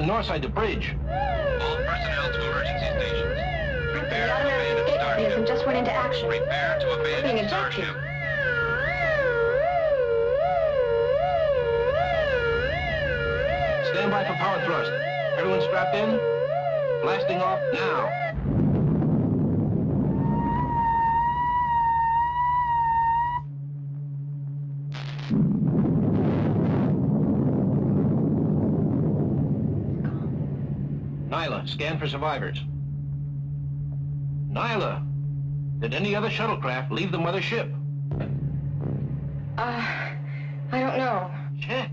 bridge. Captain Norsythe the bridge. Survivors. Nyla, did any other shuttlecraft leave the mothership? Uh, I don't know. Check.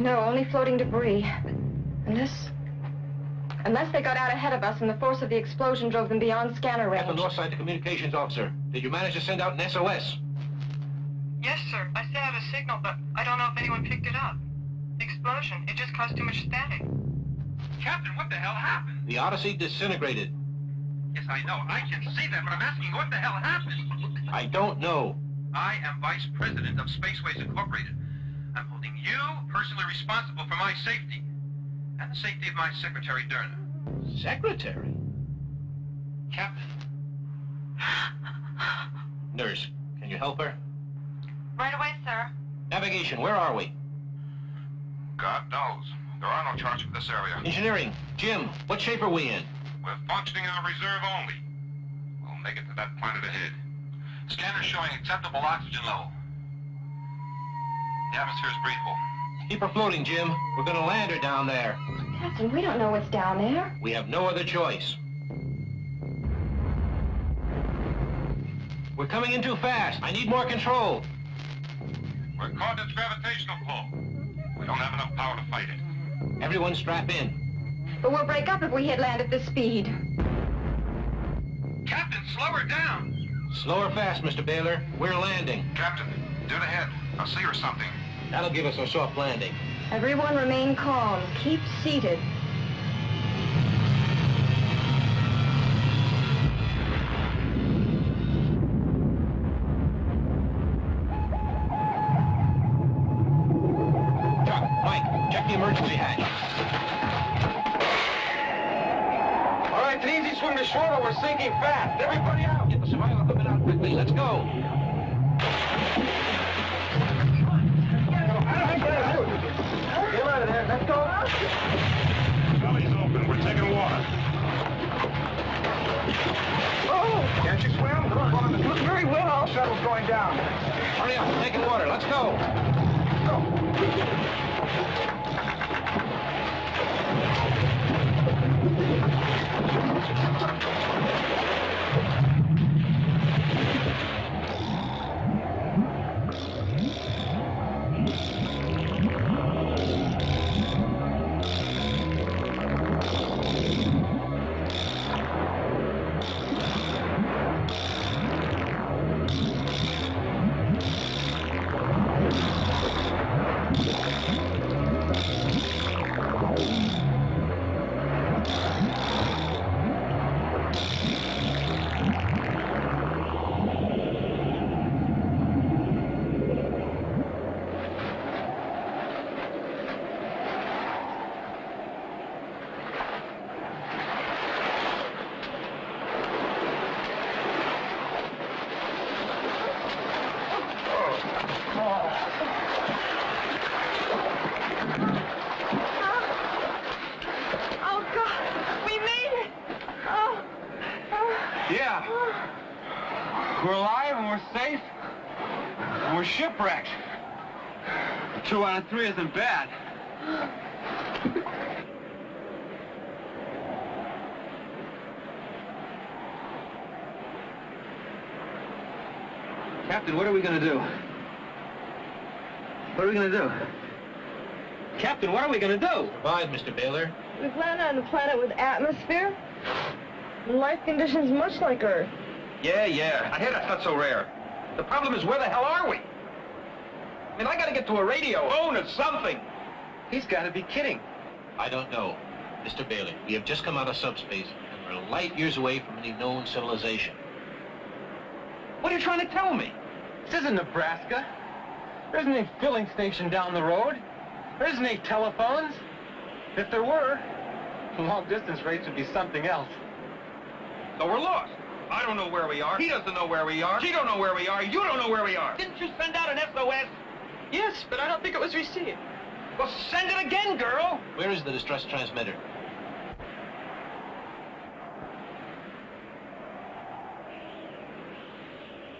No, only floating debris. Unless... Unless they got out ahead of us and the force of the explosion drove them beyond scanner range. Captain range. Norsythe the communications officer. Did you manage to send out an SOS? Yes, sir. I sent out a signal, but I don't know if anyone picked it up. The explosion, it just caused too much static. Captain, what the hell happened? The Odyssey disintegrated. Yes, I know. I can see that, but I'm asking what the hell happened? I don't know. I am Vice President of Spaceways Incorporated. I'm holding you personally responsible for my safety and the safety of my secretary, Derna. Secretary? Captain, Nurse, can you help her? Right away, sir. Navigation, where are we? God knows. There are no charts for this area. Engineering, Jim, what shape are we in? We're functioning on reserve only. We'll make it to that planet ahead. Scanner showing acceptable oxygen level. The atmosphere is breathable. Keep her floating, Jim. We're gonna land her down there. Captain, we don't know what's down there. We have no other choice. We're coming in too fast. I need more control. We're caught in its gravitational pull. We don't have enough power to fight it. Mm-hmm. Everyone strap in. But we'll break up if we hit land at this speed. Captain, slow her down! Slow or fast, Mr. Baylor. We're landing. Captain, do dead ahead. I'll see her something. That'll give us a soft landing. Everyone remain calm. Keep seated. We're fast. Everybody out! Get the survival equipment out quickly. Let's go. Get out of there. Let's go. Belly's open. We're taking water. Oh! Can't you swim? Look very well. Shuttle's going down. Hurry up, taking water. Let's go. And we're. Two out of three isn't bad. Captain, what are we gonna do? What are we gonna do? Captain, what are we gonna do? Survive, Mr. Baylor. We've landed on a planet with atmosphere. and Life conditions much like Earth. Yeah, yeah. I hear that's not so rare. The problem is, where the hell are we? I mean, I gotta get to a radio, phone, or something. He's got to be kidding. I don't know. Mr. Baylor, we have just come out of subspace, and we're light years away from any known civilization. What are you trying to tell me? This isn't Nebraska. There isn't any filling station down the road. There isn't any telephones. If there were, long distance rates would be something else. So we're lost. I don't know where we are. He doesn't know where we are. She don't know where we are. You don't know where we are. Didn't you send out an SOS? Yes, but I don't think it was received. Well, send it again, girl. Where is the distress transmitter?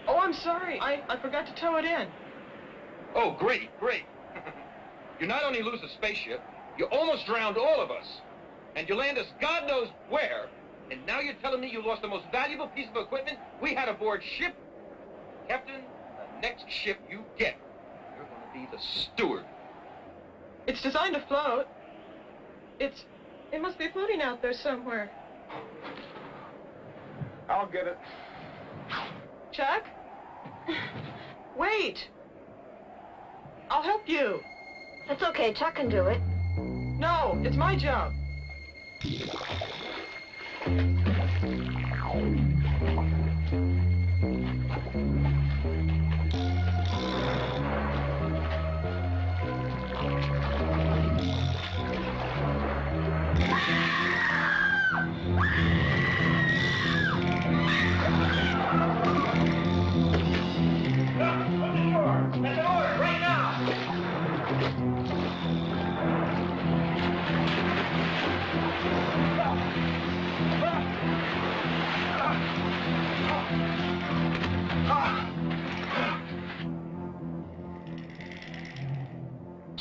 Oh, I'm sorry. I, I forgot to tow it in. Oh, great, great. you not only lose the spaceship, you almost drowned all of us. And you land us God knows where. And now you're telling me you lost the most valuable piece of equipment we had aboard ship? Captain, the next ship you get, you're going to be the steward. It's designed to float. It's... It must be floating out there somewhere. I'll get it. Chuck? Wait! I'll help you. That's okay. Chuck can do it. No, it's my job.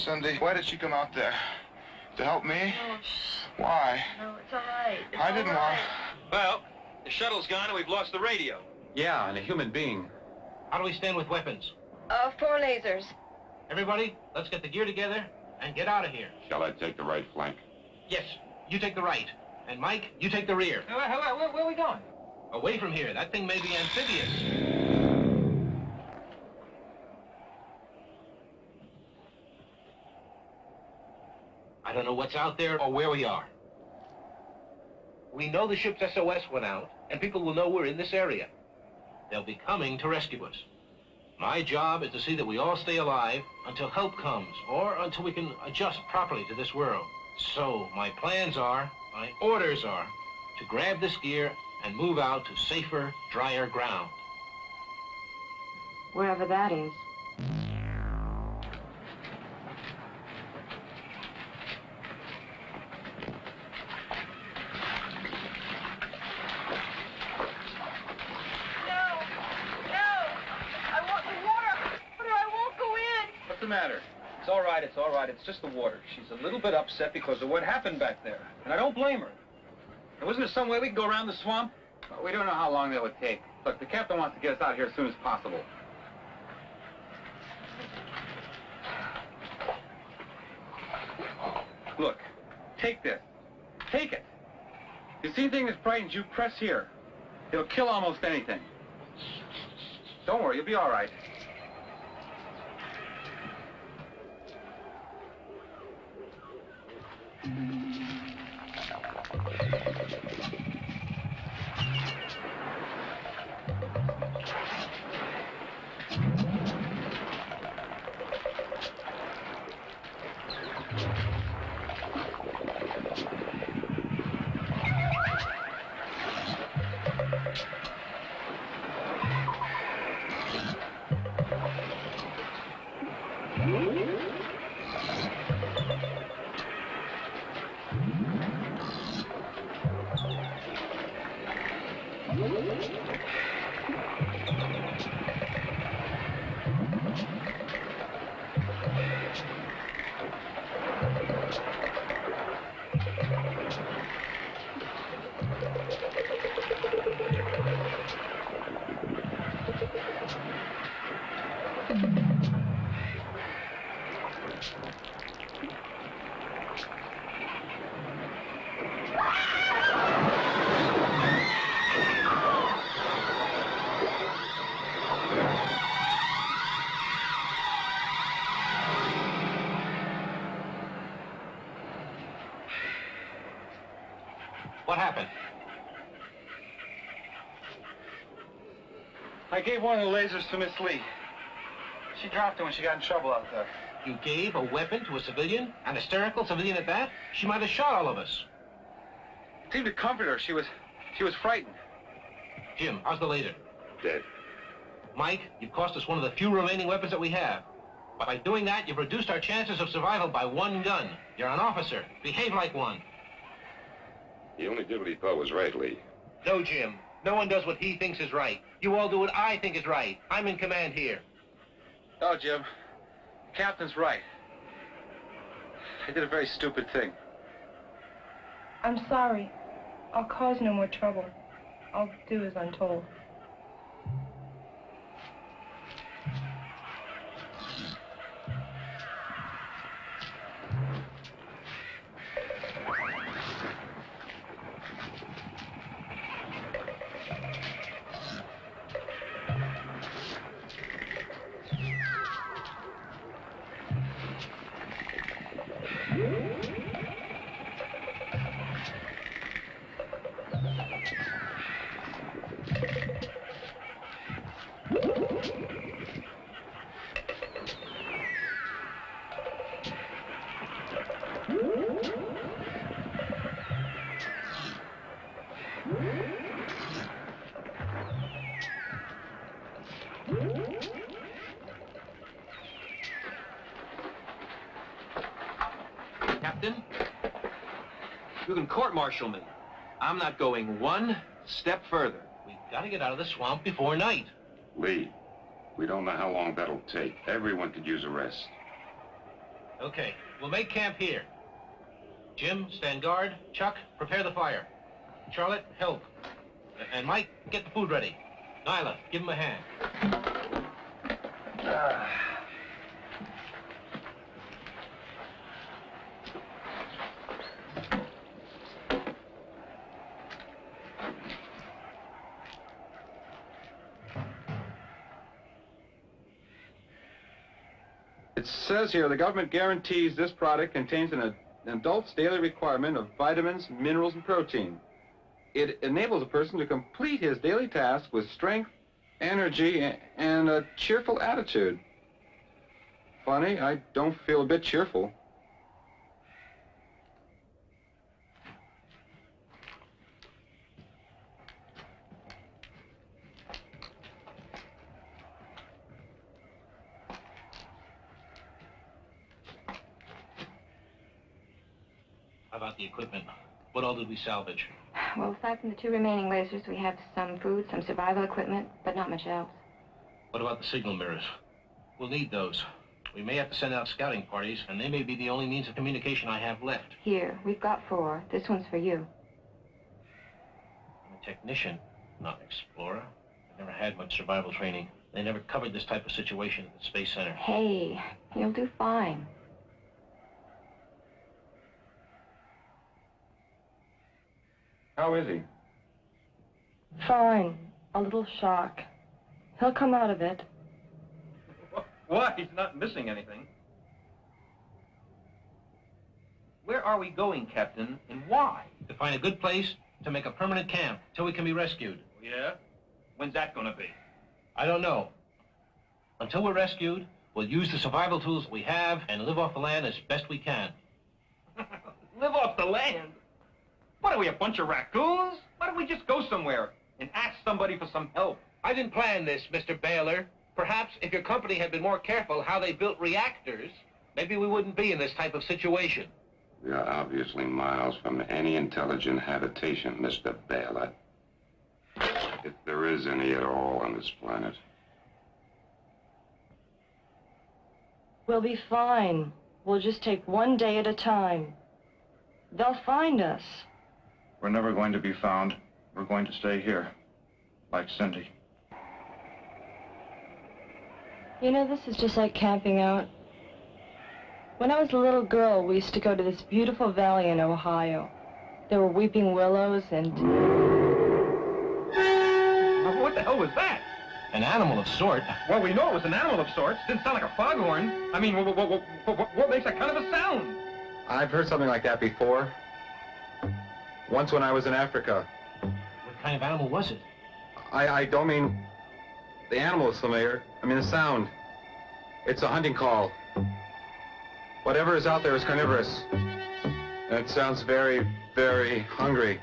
Cindy, why did she come out there? To help me? Oh. Why? No, it's all right. It's I didn't all want. right. Well, the shuttle's gone and we've lost the radio. Yeah, and a human being. How do we stand with weapons? Uh, four lasers. Everybody, let's get the gear together and get out of here. Shall I take the right flank? Yes, you take the right. And Mike, you take the rear. Where, where, where, where are we going? Away from here. That thing may be amphibious. I don't know what's out there or where we are. We know the ship's SOS went out, and people will know we're in this area. They'll be coming to rescue us. My job is to see that we all stay alive until help comes, or until we can adjust properly to this world. So, my plans are, my orders are, to grab this gear and move out to safer, drier ground. Wherever that is. No! No! I want the water! But I won't go in! What's the matter? It's all it's just the water. She's a little bit upset because of what happened back there. And I don't blame her. And wasn't there some way we could go around the swamp? Well, we don't know how long that would take. Look, the captain wants to get us out here as soon as possible. Look, take this. Take it. You see anything that frightens you, press here. It'll kill almost anything. Don't worry, you'll be all right. Mm-hmm. Gave one of the lasers to Miss Lee. She dropped it when she got in trouble out there. You gave a weapon to a civilian? An hysterical civilian at that? She might have shot all of us. It seemed to comfort her. She was, she was frightened. Jim, how's the laser? Dead. Mike, you've cost us one of the few remaining weapons that we have. But by doing that, you've reduced our chances of survival by one gun. You're an officer. Behave like one. He only did what he thought was right, Lee. No, Jim. No one does what he thinks is right. You all do what I think is right. I'm in command here. Oh, Jim. The captain's right. I did a very stupid thing. I'm sorry. I'll cause no more trouble. I'll do as I'm told. Court-martial me. I'm not going one step further. We've got to get out of the swamp before night. Lee, we don't know how long that'll take. Everyone could use a rest. Okay, we'll make camp here. Jim, stand guard. Chuck, prepare the fire. Charlotte, help. And Mike, get the food ready. Nyla, give him a hand. It says here the government guarantees this product contains an, an adult's daily requirement of vitamins, minerals, and protein. It enables a person to complete his daily tasks with strength, energy, and a cheerful attitude. Funny, I don't feel a bit cheerful. How about the equipment? What all did we salvage? Well, aside from the two remaining lasers, we have some food, some survival equipment, but not much else. What about the signal mirrors? We'll need those. We may have to send out scouting parties, and they may be the only means of communication I have left. Here, we've got four. This one's for you. I'm a technician, not an explorer. I've never had much survival training. They never covered this type of situation at the Space Center. Hey, you'll do fine. How is he? Fine. A little shock. He'll come out of it. What? He's not missing anything. Where are we going, Captain, and why? To find a good place to make a permanent camp till we can be rescued. Oh, yeah? When's that gonna be? I don't know. Until we're rescued, we'll use the survival tools we have and live off the land as best we can. Live off the land? What are we, a bunch of raccoons? Why don't we just go somewhere and ask somebody for some help? I didn't plan this, Mr. Baylor. Perhaps if your company had been more careful how they built reactors, maybe we wouldn't be in this type of situation. We are obviously miles from any intelligent habitation, Mr. Baylor. If there is any at all on this planet. We'll be fine. We'll just take one day at a time. They'll find us. We're never going to be found. We're going to stay here. Like Cindy. You know, this is just like camping out. When I was a little girl, we used to go to this beautiful valley in Ohio. There were weeping willows and... What the hell was that? An animal of sort. Well, we know it was an animal of sorts. Didn't sound like a foghorn. I mean, what, what, what, what, what makes that kind of a sound? I've heard something like that before. Once when I was in Africa. What kind of animal was it? I, I don't mean... The animal is familiar. I mean, the sound. It's a hunting call. Whatever is out there is carnivorous. And it sounds very, very hungry.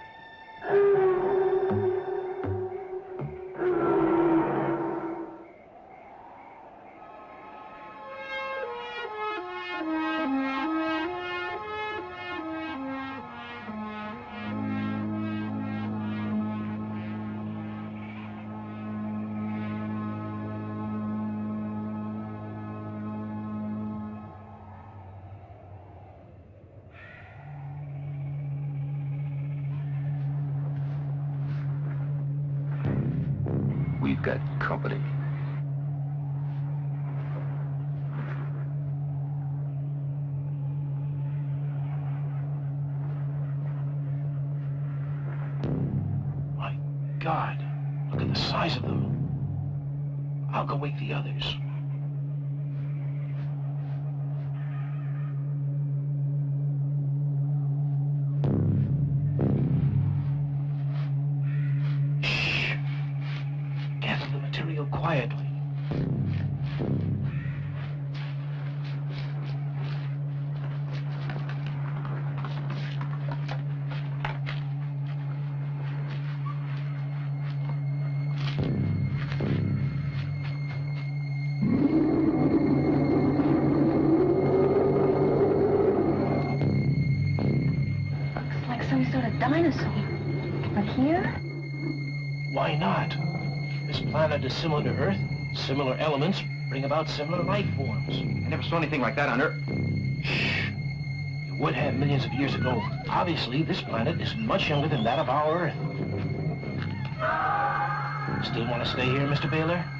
Is similar to Earth. Similar elements bring about similar life forms. I never saw anything like that on Earth. Shh. It would have millions of years ago. Obviously, this planet is much younger than that of our Earth. Still want to stay here, Mr. Baylor?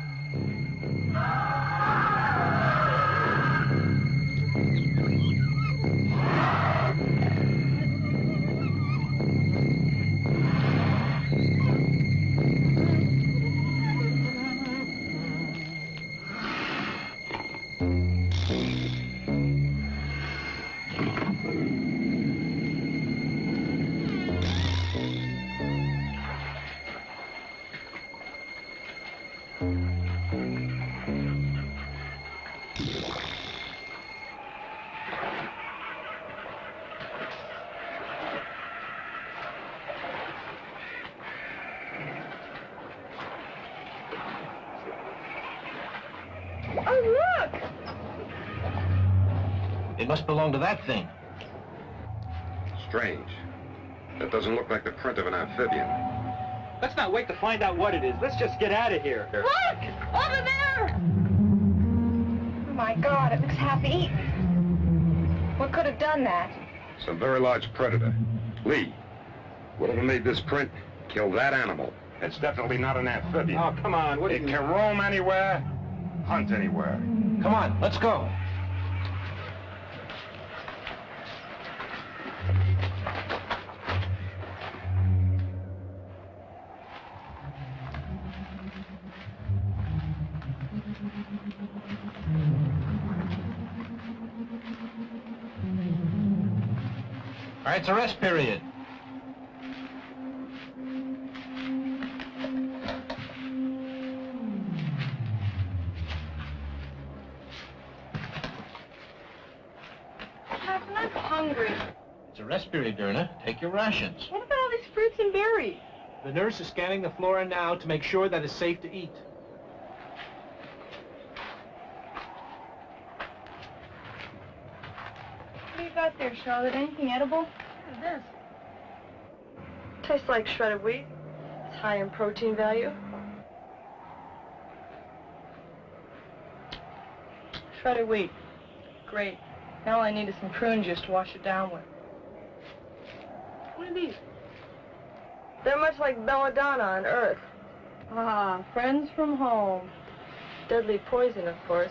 Must belong to that thing. Strange. That doesn't look like the print of an amphibian. Let's not wait to find out what it is. Let's just get out of here. Look! Over there! Oh, my God, it looks half eaten. What could have done that? Some very large predator. Lee, whatever made this print, killed that animal. It's definitely not an amphibian. Oh, come on. What do it you... can roam anywhere, hunt anywhere. Come on, let's go. It's a rest period. Captain, I'm hungry. It's a rest period, Derna. Take your rations. What about all these fruits and berries? The nurse is scanning the flora now to make sure that it's safe to eat. What do you got there, Charlotte? Anything edible? This. Tastes like shredded wheat. It's high in protein value. Shredded wheat. Great. Now all I need is some prune juice to wash it down with. What are these? They're much like belladonna on Earth. Ah, friends from home. Deadly poison, of course.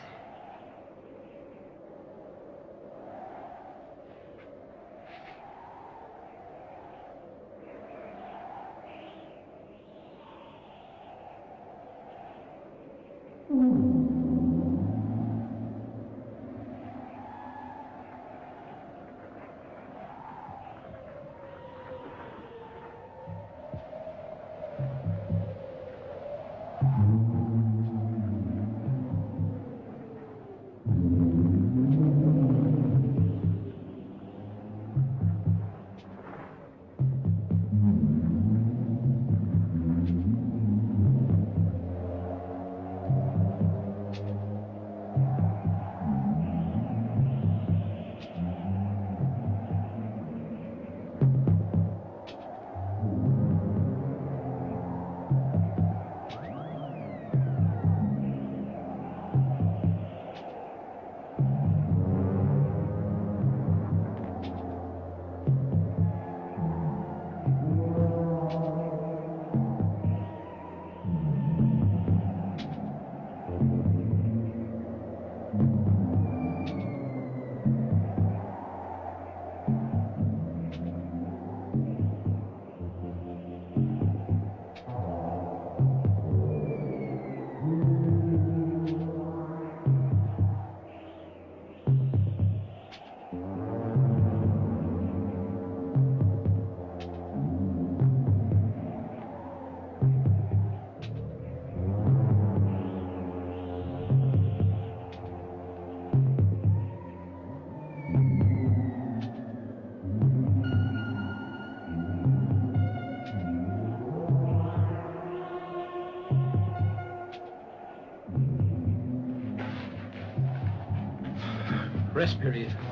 Rest period.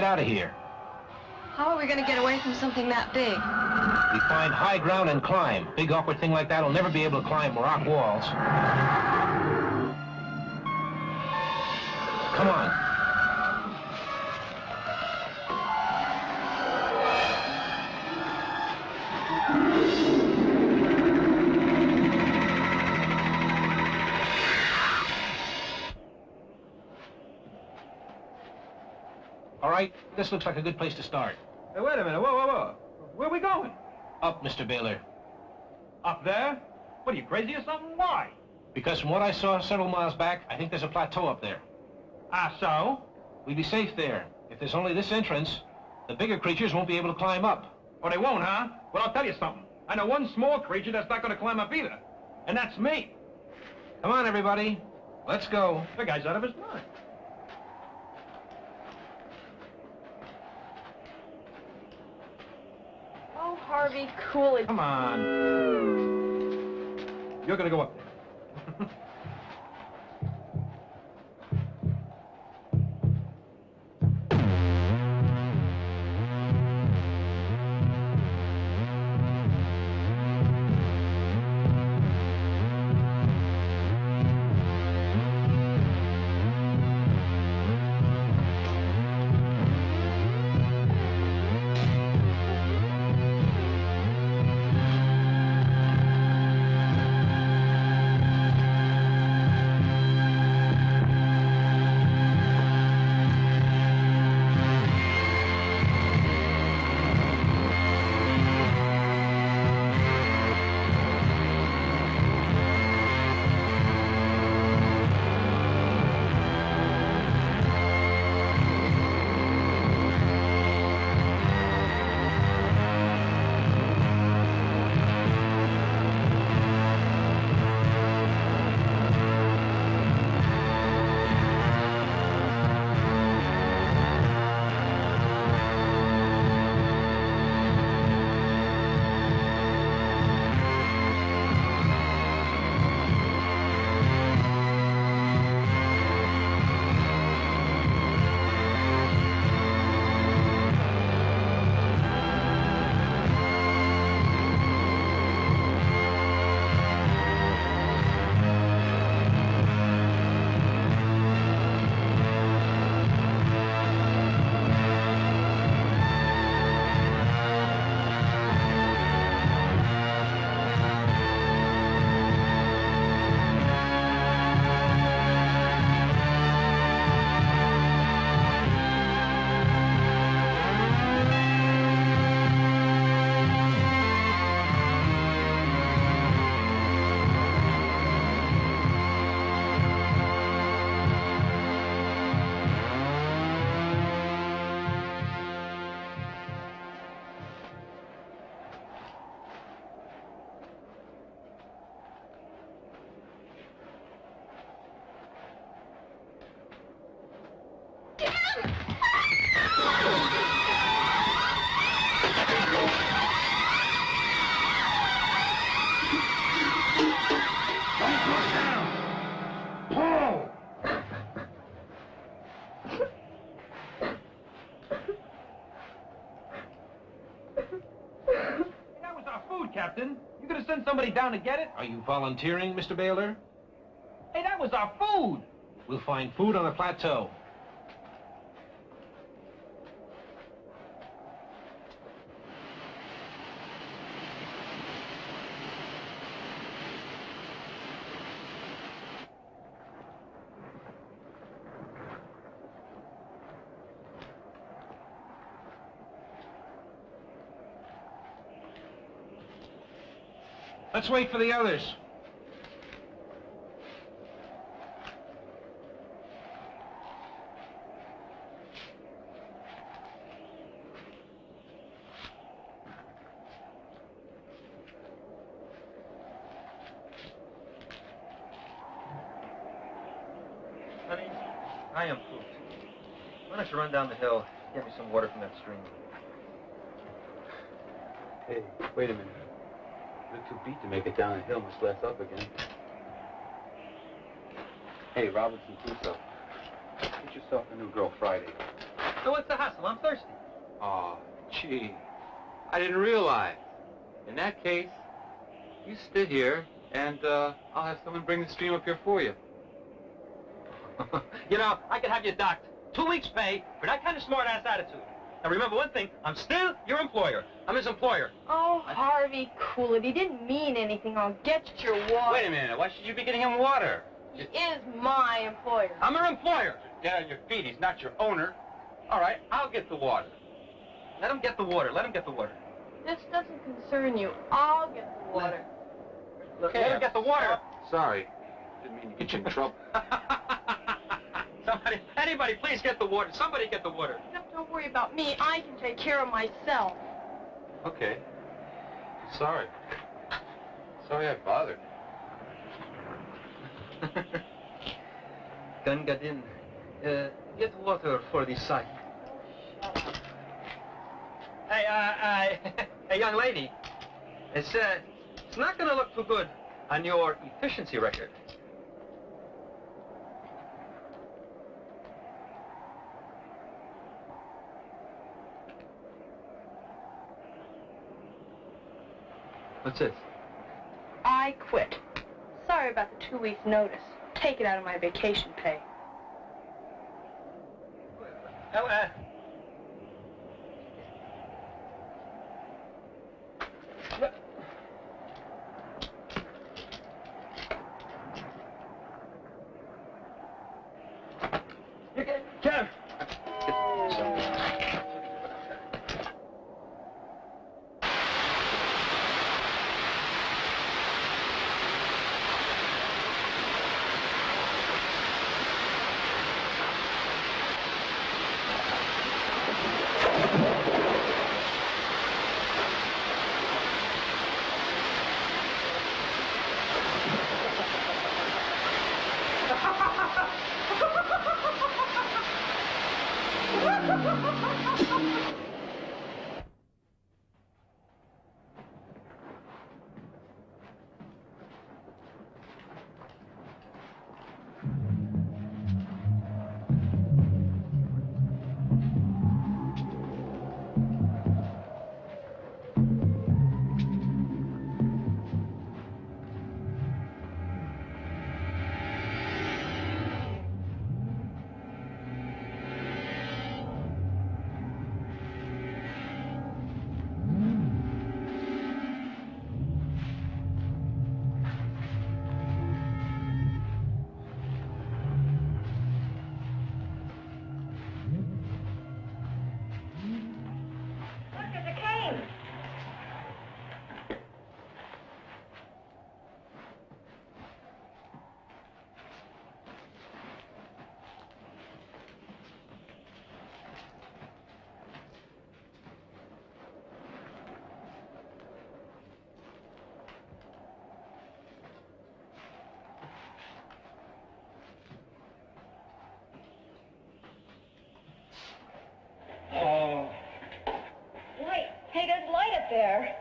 Get out of here. How are we going to get away from something that big? We find high ground and climb. Big awkward thing like that will never be able to climb rock walls. All right, this looks like a good place to start. Hey, wait a minute. Whoa, whoa, whoa. Where are we going? Up, Mr. Baylor. Up there? What, are you crazy or something? Why? Because from what I saw several miles back, I think there's a plateau up there. Ah, so? We'd be safe there. If there's only this entrance, the bigger creatures won't be able to climb up. Oh, they won't, huh? Well, I'll tell you something. I know one small creature that's not going to climb up either. And that's me. Come on, everybody. Let's go. The guy's out of his mind. Harvey, cool it. Come on. You're going to go up there. down to get it? Are you volunteering, Mr. Baylor? Hey, that was our food. We'll find food on the plateau. Let's wait for the others. Honey, I am pooped. Why don't you run down the hill, get me some water from that stream? Hey, wait a minute. You're too beat to make it down the hill, much less up again. Hey, Robinson Crusoe. Get yourself a new girl Friday. So what's the hustle? I'm thirsty. Aw, gee. I didn't realize. In that case, you stay here, and uh, I'll have someone bring the stream up here for you. you know, I could have you docked. Two weeks pay for that kind of smart-ass attitude. Now remember one thing, I'm still your employer. I'm his employer. Oh, Harvey, cool it. He didn't mean anything. I'll get your water. Wait a minute. Why should you be getting him water? He is my employer. I'm her employer. Get on your feet. He's not your owner. All right, I'll get the water. Let him get the water. Let him get the water. This doesn't concern you. I'll get the water. Okay. Let him get the water. Sorry. Didn't mean to get you in trouble. Somebody, anybody, please get the water. Somebody get the water. No, don't worry about me. I can take care of myself. Okay. Sorry. Sorry I bothered. Gunga Din, uh, get water for the site. Hey, uh, uh, hey, young lady. It's, uh, it's not gonna look too good on your efficiency record. What's this? I quit. Sorry about the two weeks' notice. Take it out of my vacation pay. Oh, there.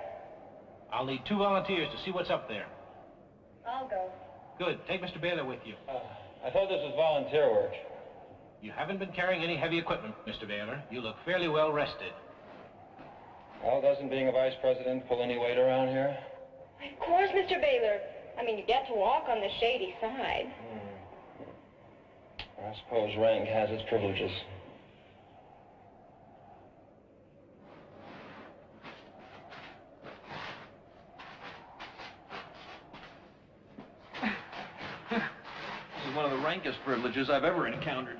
I'll need two volunteers to see what's up there. I'll go. Good. Take Mr. Baylor with you. Uh, I thought this was volunteer work. You haven't been carrying any heavy equipment, Mr. Baylor. You look fairly well rested. Well, doesn't being a vice president pull any weight around here? Of course, Mr. Baylor. I mean, you get to walk on the shady side. Hmm. I suppose rank has its privileges. This is privileges I've ever encountered.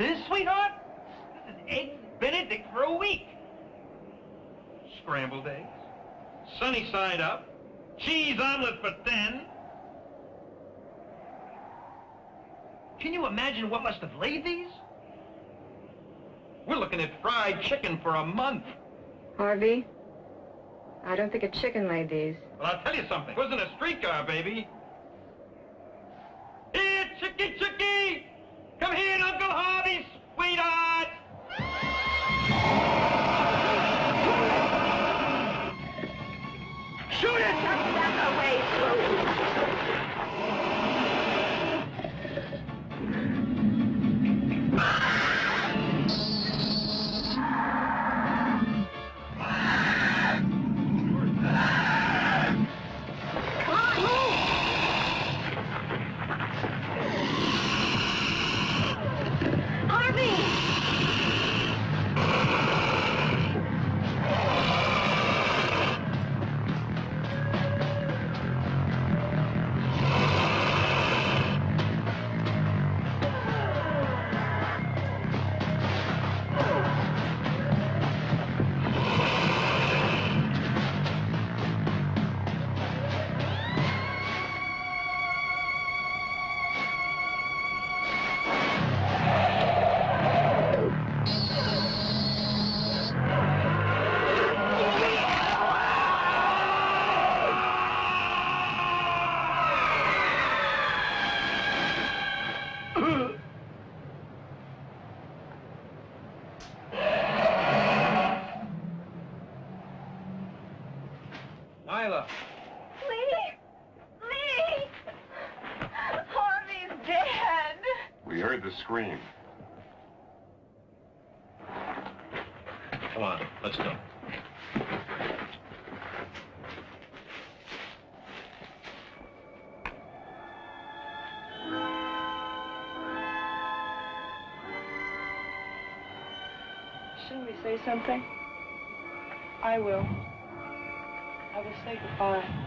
Is, sweetheart? This is Eggs Benedict for a week. Scrambled eggs, sunny side up, cheese omelet for ten. Can you imagine what must have laid these? We're looking at fried chicken for a month. Harvey, I don't think a chicken laid these. Well, I'll tell you something. It wasn't a streetcar, baby. Here, Chicky, Chicky! Harvey, something? I will. I will say goodbye.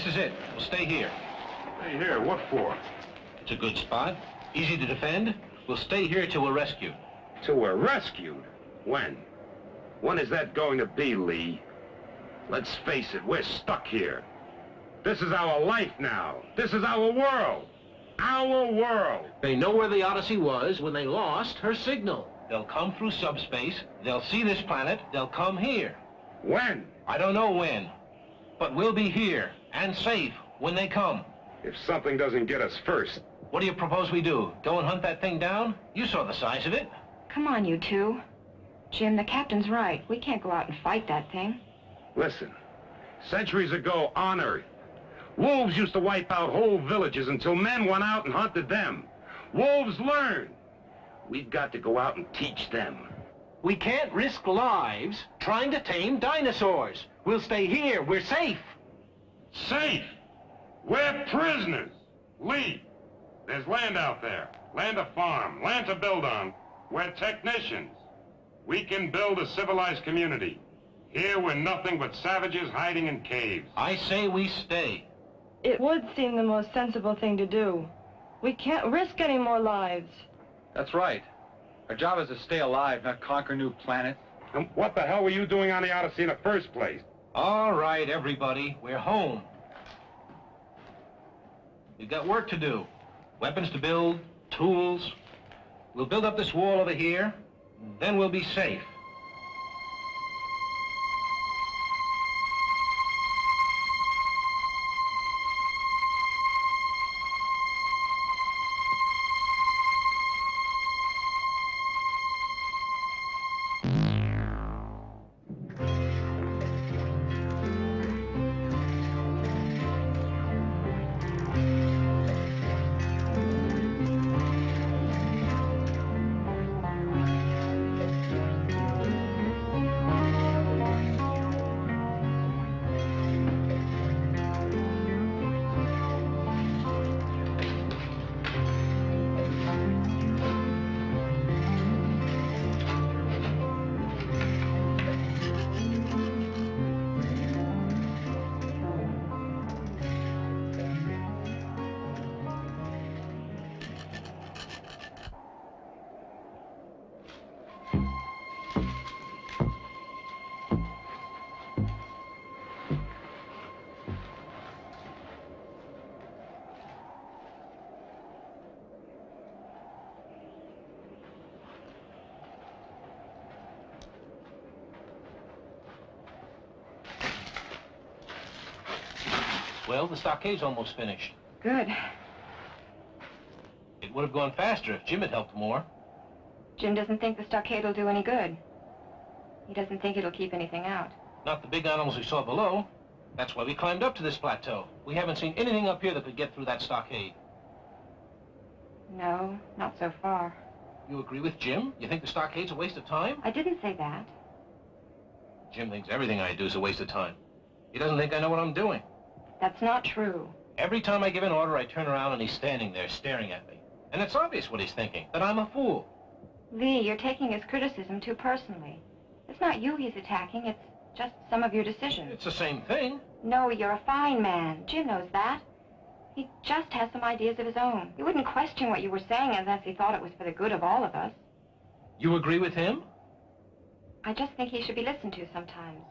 This is it. We'll stay here. Stay here, what for? It's a good spot. Easy to defend. We'll stay here till we're rescued. Till we're rescued? When? When is that going to be, Lee? Let's face it, we're stuck here. This is our life now. This is our world. Our world. They know where the Odyssey was when they lost her signal. They'll come through subspace. They'll see this planet. They'll come here. When? I don't know when. But we'll be here and safe when they come. If something doesn't get us first. What do you propose we do? Go and hunt that thing down? You saw the size of it. Come on, you two. Jim, the captain's right. We can't go out and fight that thing. Listen, centuries ago on Earth, wolves used to wipe out whole villages until men went out and hunted them. Wolves learn. We've got to go out and teach them. We can't risk lives trying to tame dinosaurs. We'll stay here. We're safe. Safe? We're prisoners. Lee, there's land out there. Land to farm, land to build on. We're technicians. We can build a civilized community. Here we're nothing but savages hiding in caves. I say we stay. It would seem the most sensible thing to do. We can't risk any more lives. That's right. Our job is to stay alive, not conquer new planets. And what the hell were you doing on the Odyssey in the first place? All right, everybody. We're home. We've got work to do. Weapons to build, tools. We'll build up this wall over here, then we'll be safe. Well, the stockade's almost finished. Good. It would have gone faster if Jim had helped more. Jim doesn't think the stockade will do any good. He doesn't think it'll keep anything out. Not the big animals we saw below. That's why we climbed up to this plateau. We haven't seen anything up here that could get through that stockade. No, not so far. You agree with Jim? You think the stockade's a waste of time? I didn't say that. Jim thinks everything I do is a waste of time. He doesn't think I know what I'm doing. That's not true. Every time I give an order, I turn around and he's standing there staring at me. And it's obvious what he's thinking, that I'm a fool. Lee, you're taking his criticism too personally. It's not you he's attacking, it's just some of your decisions. It's the same thing. No, you're a fine man. Jim knows that. He just has some ideas of his own. He wouldn't question what you were saying unless he thought it was for the good of all of us. You agree with him? I just think he should be listened to sometimes.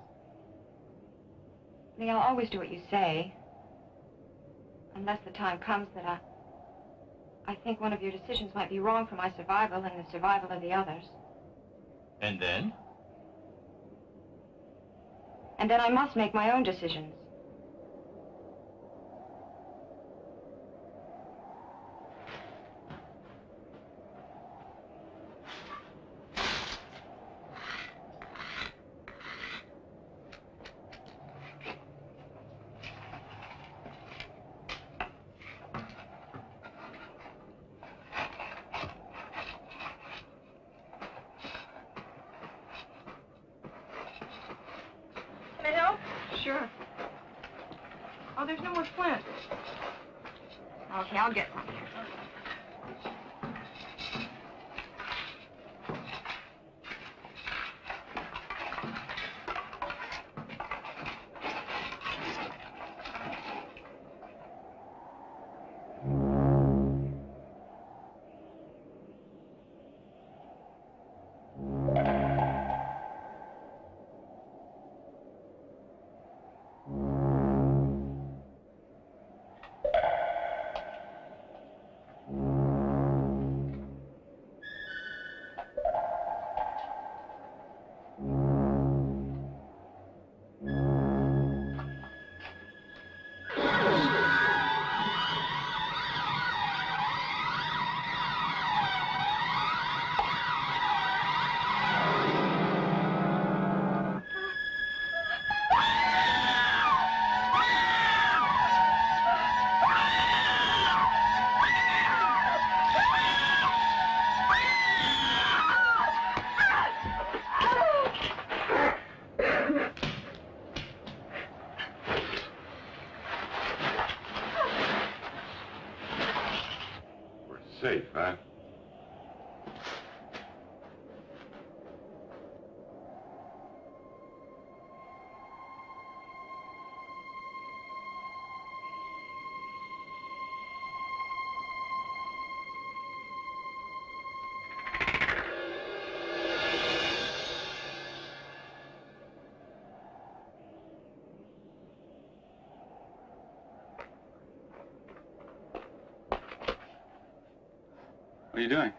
Lee, I'll always do what you say. Unless the time comes that I... I think one of your decisions might be wrong for my survival and the survival of the others. And then? And then I must make my own decisions. Can I help? Sure. Oh, there's no more flint. Okay, I'll get some. What are you doing?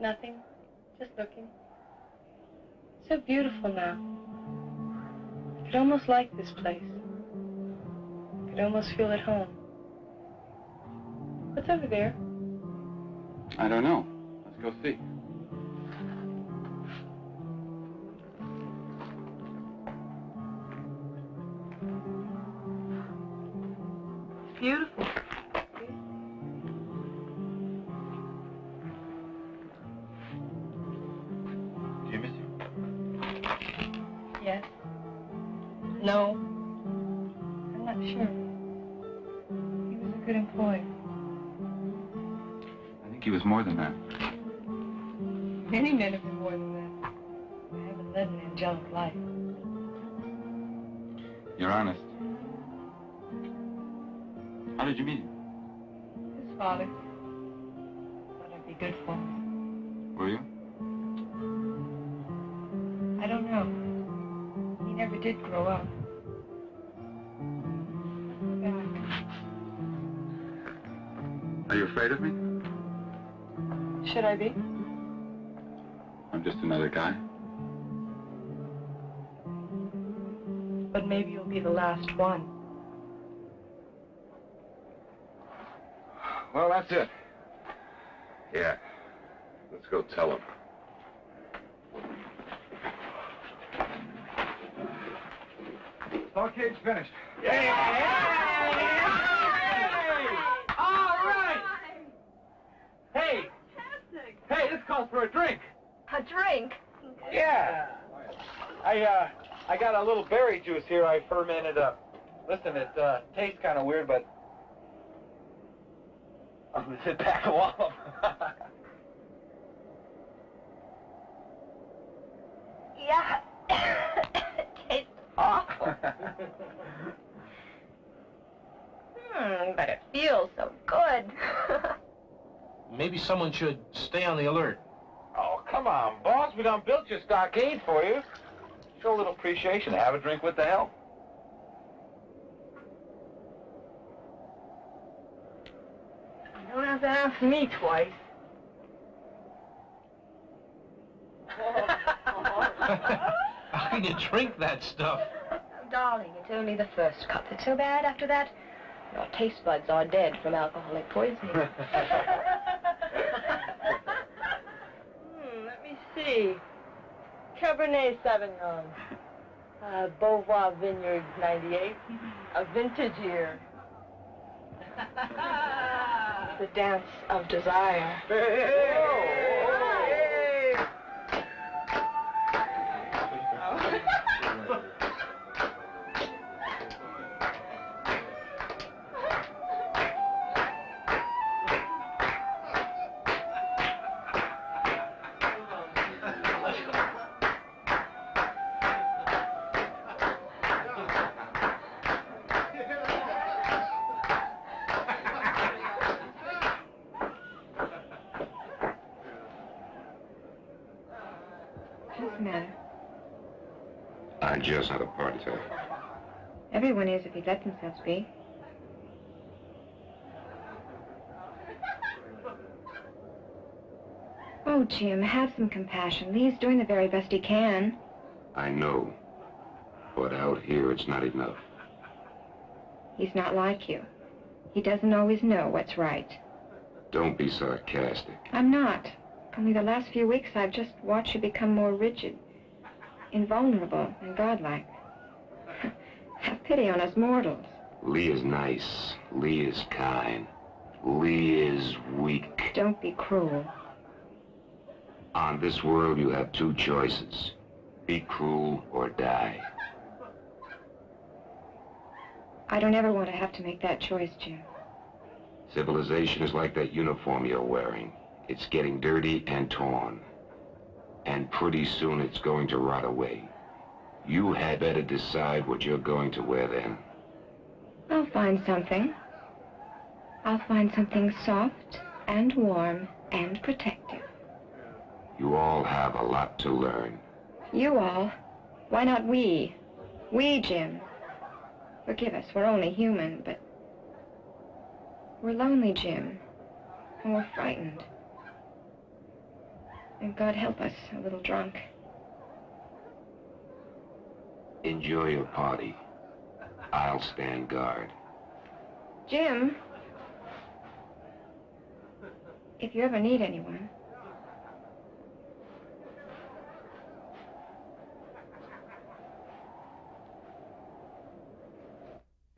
Nothing. Just looking. It's So beautiful now. I could almost like this place. I could almost feel at home. What's over there? I don't know. Let's go see. It's beautiful. I think he was more than that. Many men have been more than that. I haven't led an angelic life. You're honest. I be? I'm just another guy. But maybe you'll be the last one. Well, that's it. Yeah. Let's go tell him. Stockades finished. All right! Hey! Hey, this calls for a drink. A drink? Yeah. I, uh, I got a little berry juice here I fermented up. Listen, it, uh, tastes kind of weird, but... I'm gonna sit back a wallop. Yeah. Tastes awful. Hmm, but it feels so good. Maybe someone should stay on the alert. Come on, boss. We done built your stockade for you. Show a little appreciation. Have a drink with the help. You don't have to ask me twice. How can you drink that stuff? Darling, it's only the first cup that's so bad. After that, your taste buds are dead from alcoholic poisoning. Hmm, let me see. Cabernet Sauvignon. Uh, Beauvoir Vineyard 98. A vintage year. the dance of desire. What's the I just had a party attack. Everyone is if he lets himself be. Oh, Jim, have some compassion. Lee's doing the very best he can. I know. But out here, it's not enough. He's not like you. He doesn't always know what's right. Don't be sarcastic. I'm not. Only the last few weeks I've just watched you become more rigid, invulnerable, and godlike. Have pity on us mortals. Lee is nice. Lee is kind. Lee is weak. Don't be cruel. On this world, you have two choices. Be cruel or die. I don't ever want to have to make that choice, Jim. Civilization is like that uniform you're wearing. It's getting dirty and torn. And pretty soon it's going to rot away. You had better decide what you're going to wear then. I'll find something. I'll find something soft and warm and protective. You all have a lot to learn. You all. Why not we? We, Jim. Forgive us, we're only human, but... We're lonely, Jim. And we're frightened. And God help us, a little drunk. Enjoy your party. I'll stand guard. Jim. If you ever need anyone.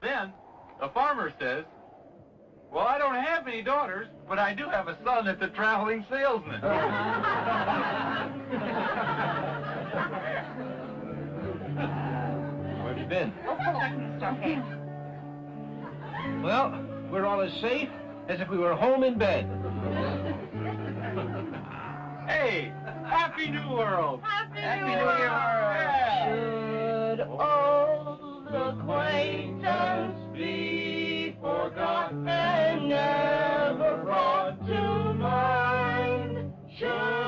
Then, the farmer says, well, I don't have any daughters, but I do have a son that's a traveling salesman. Where have you been? Oh, Well, we're all as safe as if we were home in bed. hey, Happy New World! Happy, New Year! Should old acquaintance be forgot mind?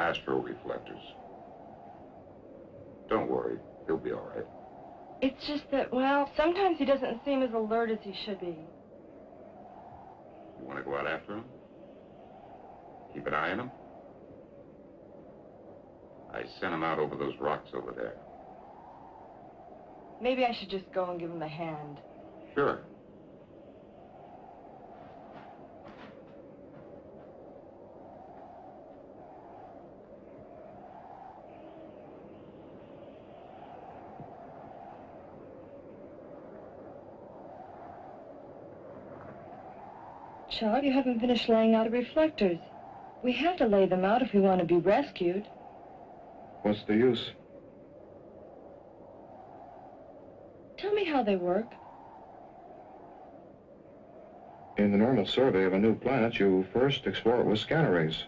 Astro reflectors. Don't worry, he'll be all right. It's just that, well, sometimes he doesn't seem as alert as he should be. You want to go out after him? Keep an eye on him? I sent him out over those rocks over there. Maybe I should just go and give him a hand. Sure. Chuck, you haven't finished laying out the reflectors. We have to lay them out if we want to be rescued. What's the use? Tell me how they work. In the normal survey of a new planet, you first explore it with scanner rays.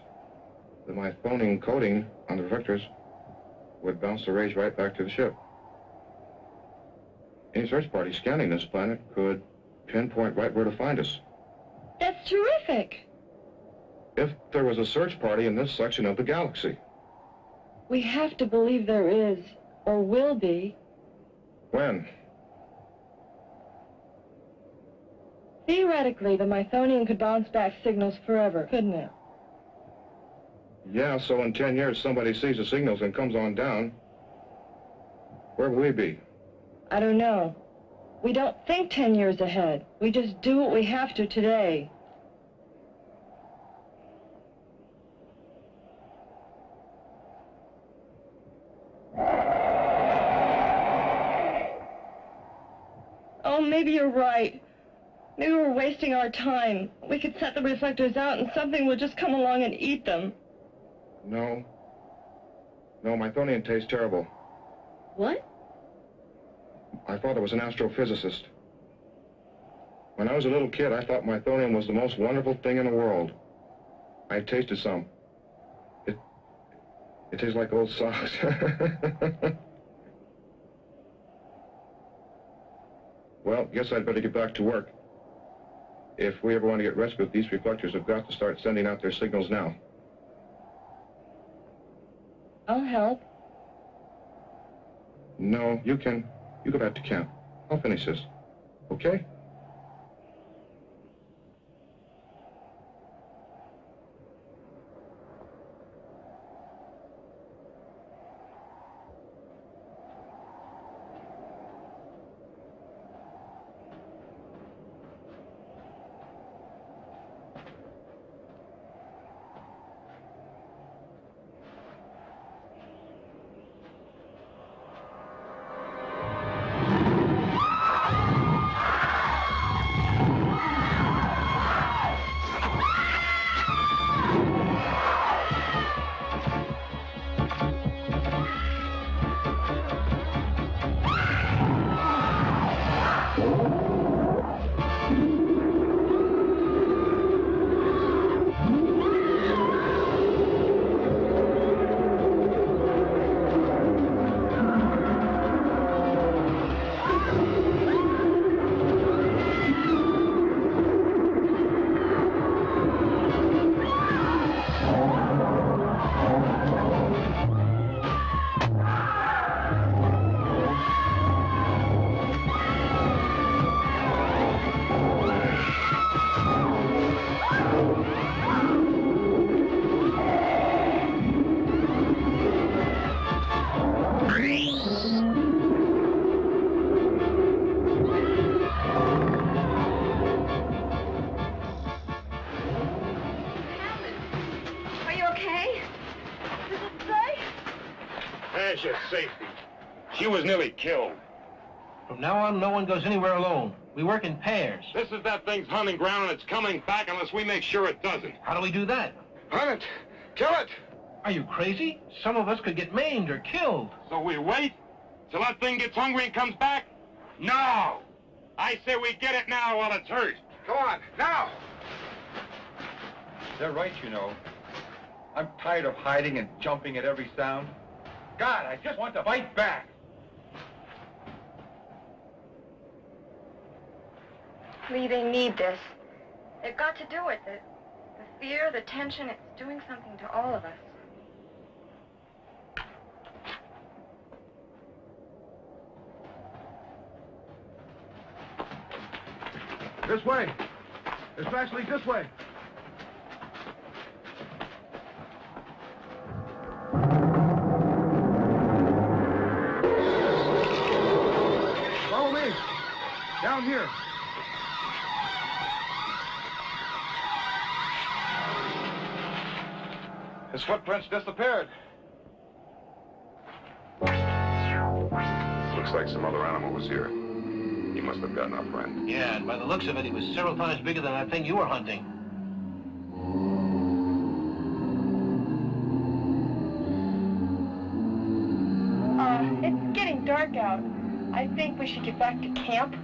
The Mythonian coating on the reflectors would bounce the rays right back to the ship. Any search party scanning this planet could pinpoint right where to find us. That's terrific. If there was a search party in this section of the galaxy. We have to believe there is, or will be. When? Theoretically, the Mythonian could bounce back signals forever, couldn't it? Yeah, so in 10 years somebody sees the signals and comes on down. Where will we be? I don't know. We don't think ten years ahead. We just do what we have to today. Oh, maybe you're right. Maybe we're wasting our time. We could set the reflectors out and something will just come along and eat them. No. No, my Mythonian tastes terrible. What? My father was an astrophysicist. When I was a little kid, I thought Mythonium was the most wonderful thing in the world. I tasted some. It, it tastes like old socks. well, guess I'd better get back to work. If we ever want to get rescued, these reflectors have got to start sending out their signals now. I'll help. No, you can. You go back to camp. I'll finish this. Okay? She was nearly killed. From now on, no one goes anywhere alone. We work in pairs. This is that thing's hunting ground, and it's coming back unless we make sure it doesn't. How do we do that? Hunt it! Kill it! Are you crazy? Some of us could get maimed or killed. So we wait till that thing gets hungry and comes back? No! I say we get it now while it's hurt. Go on, now! They're right, you know. I'm tired of hiding and jumping at every sound. God, I just want to fight back. Lee, they need this. They've got to do it. The, the fear, the tension, it's doing something to all of us. This way. Flash leads this way. Follow me. Down here. His footprints disappeared. Looks like some other animal was here. He must have gotten our friend. Yeah, and by the looks of it, he was several times bigger than that thing you were hunting. Uh, it's getting dark out. I think we should get back to camp.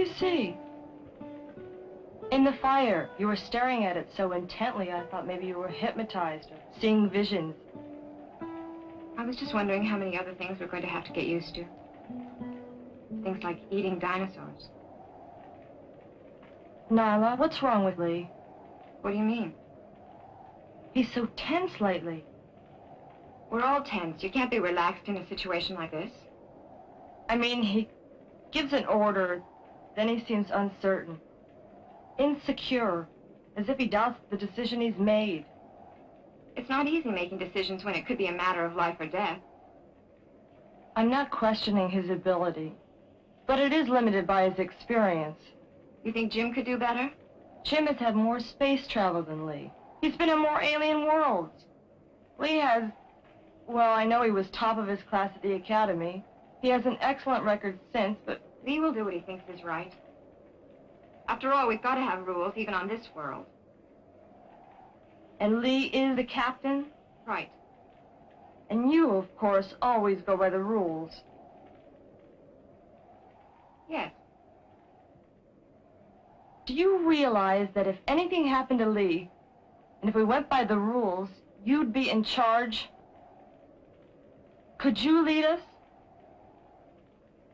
You see? In the fire, you were staring at it so intently, I thought maybe you were hypnotized or seeing visions. I was just wondering how many other things we're going to have to get used to. Things like eating dinosaurs. Nyla, what's wrong with Lee? What do you mean? He's so tense lately. We're all tense. You can't be relaxed in a situation like this. I mean, he gives an order, then he seems uncertain. Insecure, as if he doubts the decision he's made. It's not easy making decisions when it could be a matter of life or death. I'm not questioning his ability, but it is limited by his experience. You think Jim could do better? Jim has had more space travel than Lee. He's been in more alien worlds. Lee has, well, I know he was top of his class at the academy. He has an excellent record since, but Lee will do what he thinks is right. After all, we've got to have rules, even on this world. And Lee is the captain? Right. And you, of course, always go by the rules. Yes. Do you realize that if anything happened to Lee, and if we went by the rules, you'd be in charge? Could you lead us?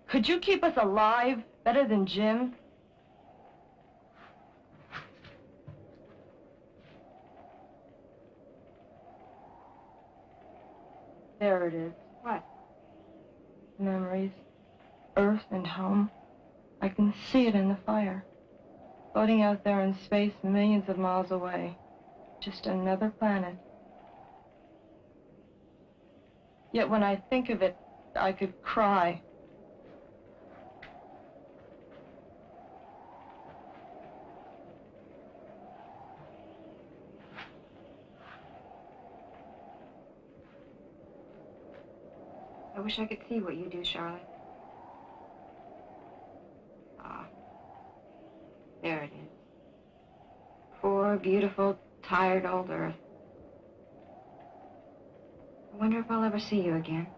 Could you keep us alive better than Jim? There it is. What? Memories. Earth and home. I can see it in the fire. Floating out there in space millions of miles away. Just another planet. Yet when I think of it, I could cry. Wish I could see what you do, Charlotte. Ah. There it is. Poor, beautiful, tired old Earth. I wonder if I'll ever see you again.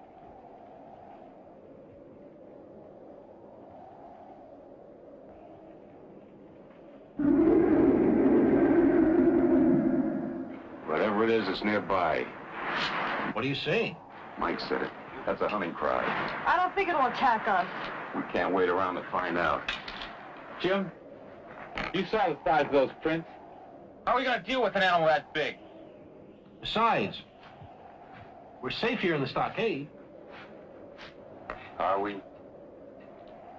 Whatever it is, it's nearby. What are you saying? Mike said it. That's a hunting cry. I don't think it'll attack us. We can't wait around to find out. Jim, you saw the size of those prints. How are we going to deal with an animal that big? Besides, we're safe here in the stockade. Are we?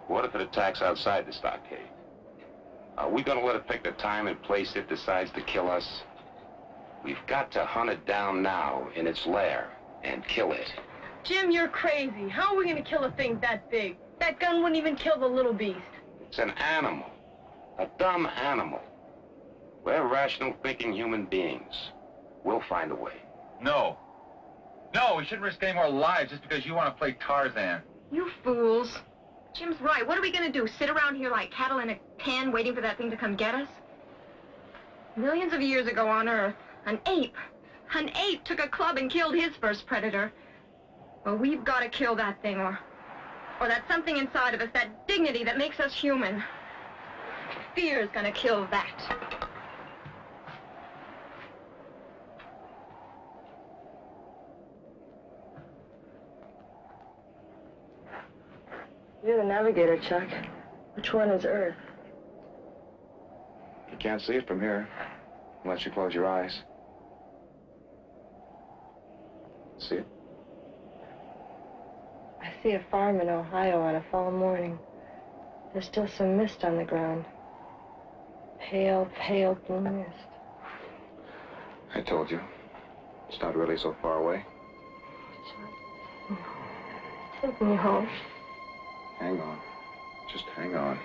What if it attacks outside the stockade? Are we gonna let it pick the time and place it decides to kill us? We've got to hunt it down now in its lair and kill it. Jim, you're crazy. How are we going to kill a thing that big? That gun wouldn't even kill the little beast. It's an animal. A dumb animal. We're rational thinking human beings. We'll find a way. No. No, we shouldn't risk any more lives just because you want to play Tarzan. You fools. Jim's right. What are we going to do? Sit around here like cattle in a pen waiting for that thing to come get us? Millions of years ago on Earth, an ape, an ape took a club and killed his first predator. Well, we've got to kill that thing, or, or that something inside of us, that dignity that makes us human. Fear's gonna kill that. You're the navigator, Chuck. Which one is Earth? You can't see it from here, unless you close your eyes. See it? I see a farm in Ohio on a fall morning. There's still some mist on the ground. Pale, pale blue mist. I told you. It's not really so far away. Take me home. Hang on. Just hang on.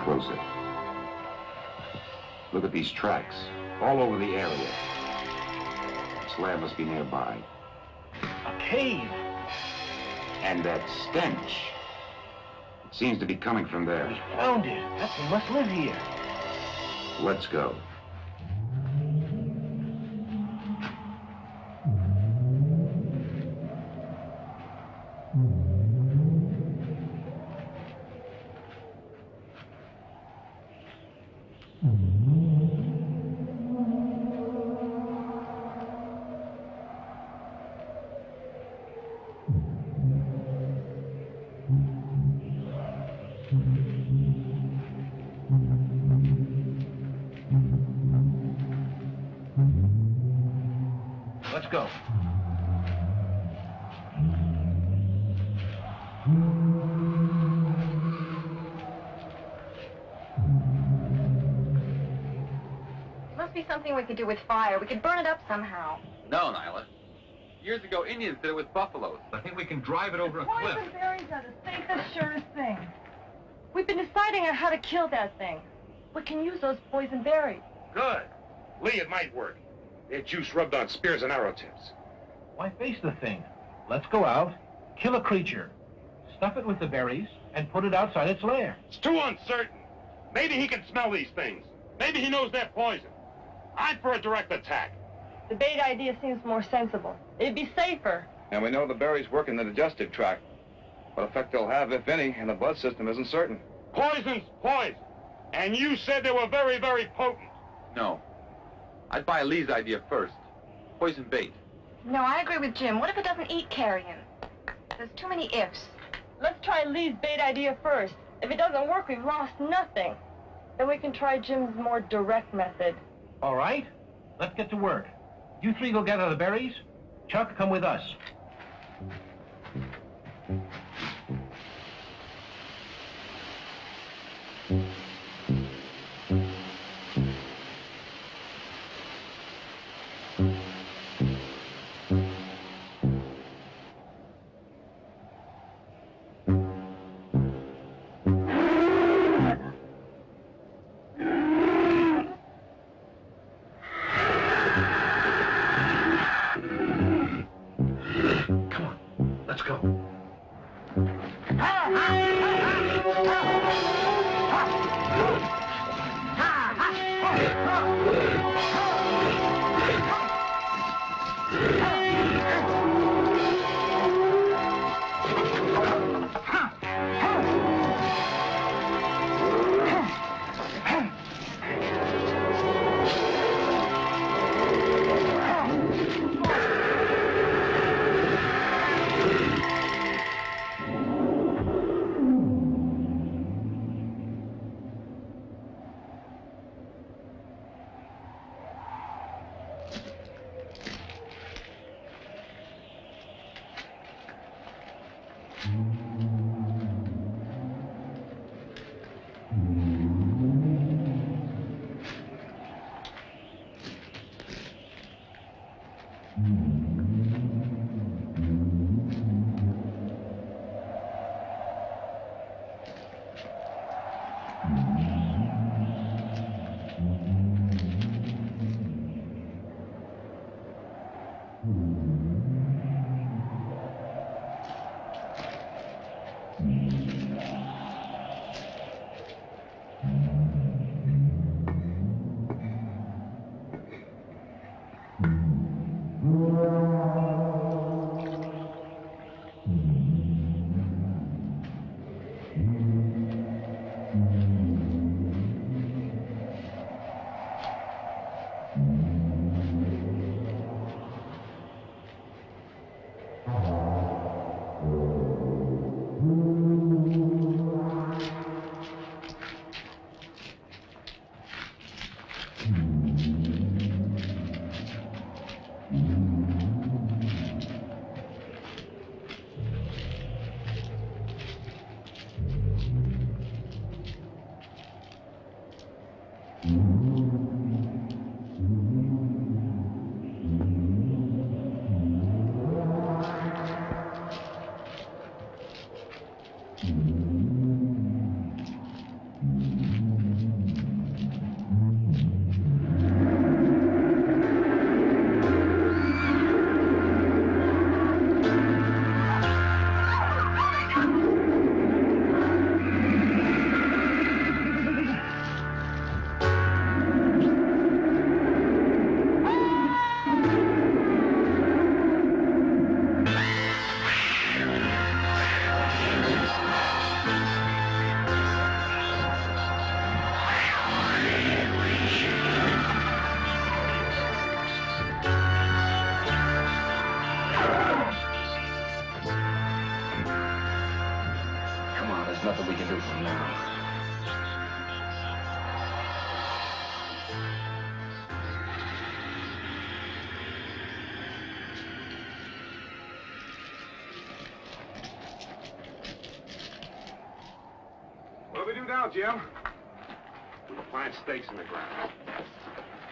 Closer. Look at these tracks, all over the area. This lab must be nearby. a cave. And that stench. It seems to be coming from there. We Found it. That thing must live here. Let's go. Do with fire. We could burn it up somehow. No, Nyla. Years ago, Indians did it with buffaloes. I think we can drive it over a cliff. Poison berries are the safest, surest thing. We've been deciding on how to kill that thing. We can use those poison berries. good. Lee, it might work. Their juice rubbed on spears and arrow tips. Why face the thing? Let's go out, kill a creature, stuff it with the berries, and put it outside its lair. It's too uncertain. Maybe he can smell these things. Maybe he knows they're poison. I'm for a direct attack. The bait idea seems more sensible. It'd be safer. And we know the berries work in the digestive tract. What effect they'll have, if any, in the blood system isn't certain. Poison's poison. And you said they were very, very potent. No. I'd buy Lee's idea first. Poison bait. No, I agree with Jim. What if it doesn't eat carrion? There's too many ifs. Let's try Lee's bait idea first. If it doesn't work, we've lost nothing. Then we can try Jim's more direct method. All right, let's get to work. You three go gather the berries. Chuck, come with us. Jim? we'll plant stakes in the ground.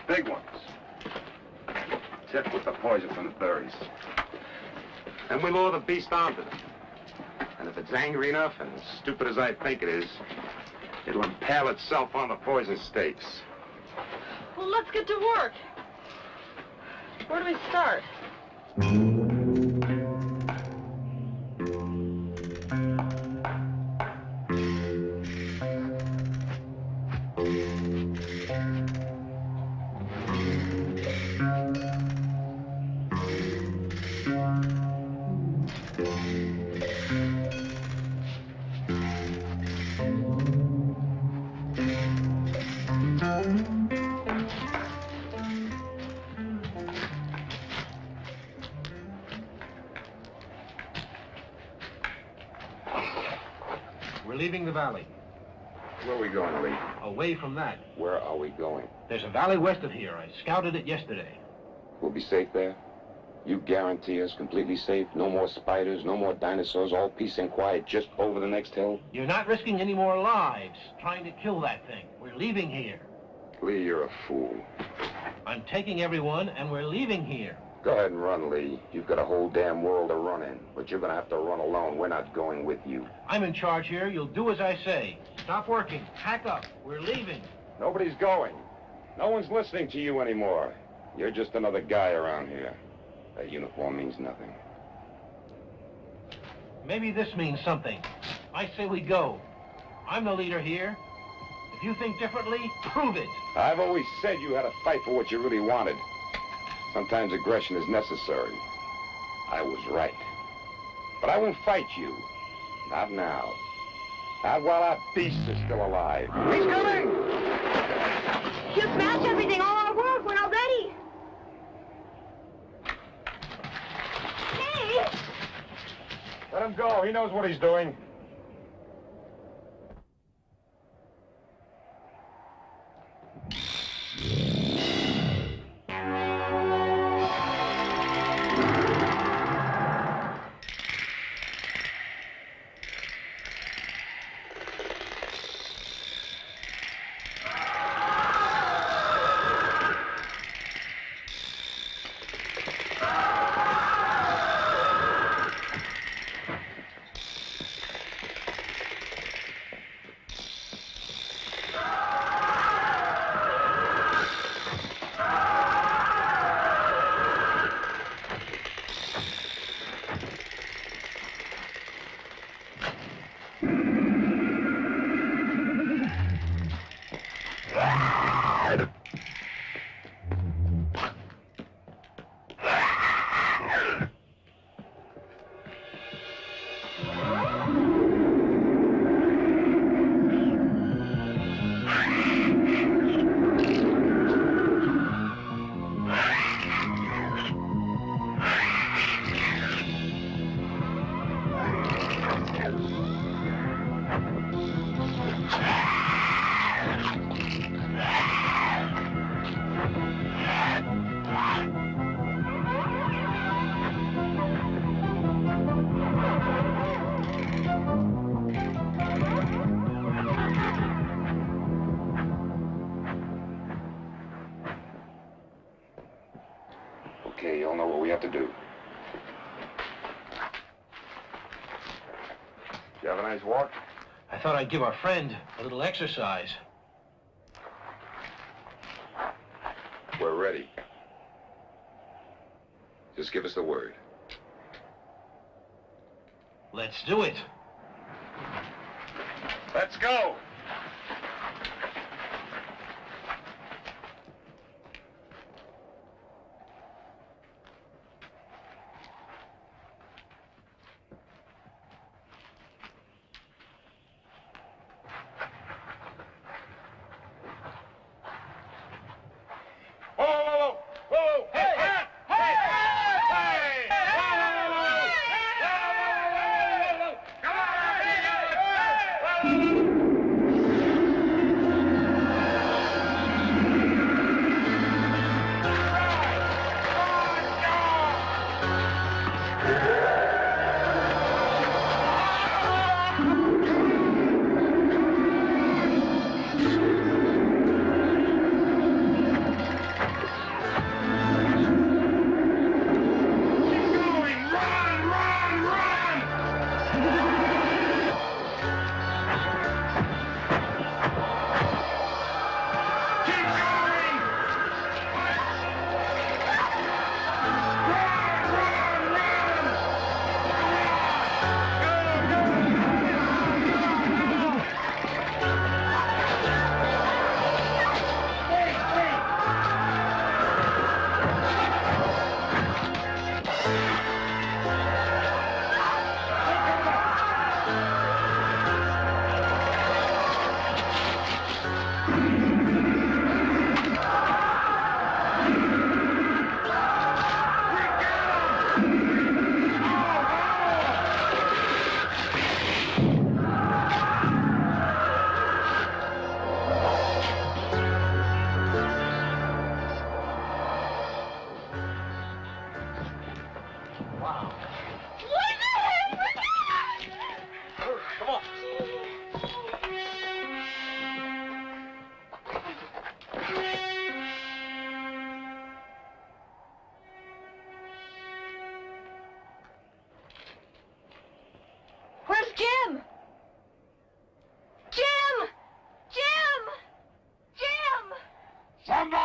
Big ones. Tip with the poison from the berries. Then we lure the beast onto them. And if it's angry enough and as stupid as I think it is, it'll impale itself on the poison stakes. Well, let's get to work. Where do we start? Away from that. Where are we going? There's a valley west of here. I scouted it yesterday. We'll be safe there? You guarantee us completely safe? No more spiders, no more dinosaurs, all peace and quiet just over the next hill? You're not risking any more lives trying to kill that thing. We're leaving here. Lee, you're a fool. I'm taking everyone, and we're leaving here. Go ahead and run, Lee. You've got a whole damn world to run in, but you're gonna have to run alone. We're not going with you. I'm in charge here. You'll do as I say. Stop working. Pack up. We're leaving. Nobody's going. No one's listening to you anymore. You're just another guy around here. That uniform means nothing. Maybe this means something. I say we go. I'm the leader here. If you think differently, prove it. I've always said you had to fight for what you really wanted. Sometimes aggression is necessary. I was right. But I won't fight you. Not now. Not while our beast is still alive. He's coming! You smashed everything, all our work. We're not ready. Hey! Let him go. He knows what he's doing. You have a nice walk? I thought I'd give our friend a little exercise. We're ready. Just give us the word. Let's do it. Let's go.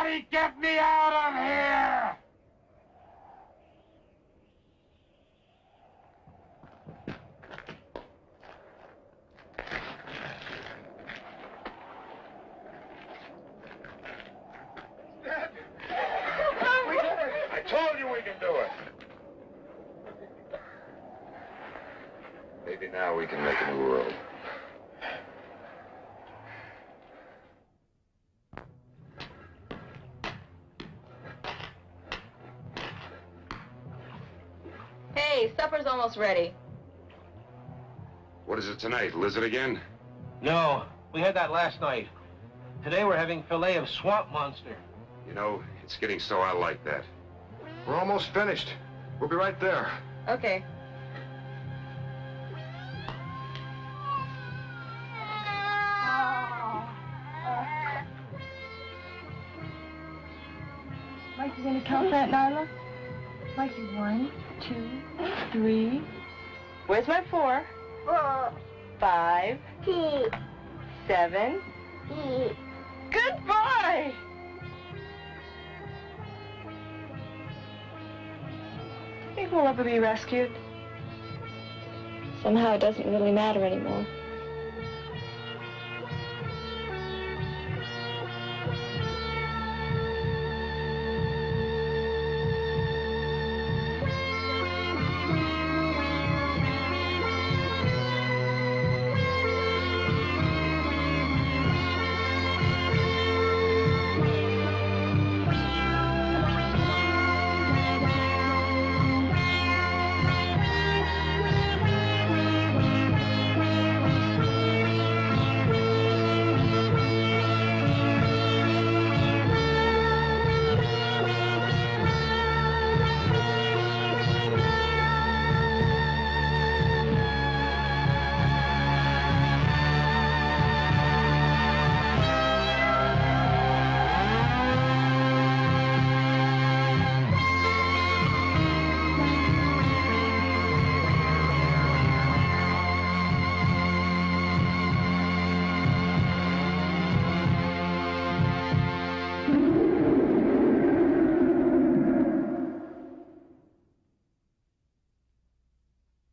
Somebody get me out of here! I told you we can do it. Maybe now we can make a new world. Hey, supper's almost ready. What is it tonight? Lizard again? No, we had that last night. Today we're having filet of swamp monster. You know, it's getting so I like that. We're almost finished. We'll be right there. Okay. Where's my four? Five. Seven. Good boy! Think we'll ever be rescued? Somehow it doesn't really matter anymore.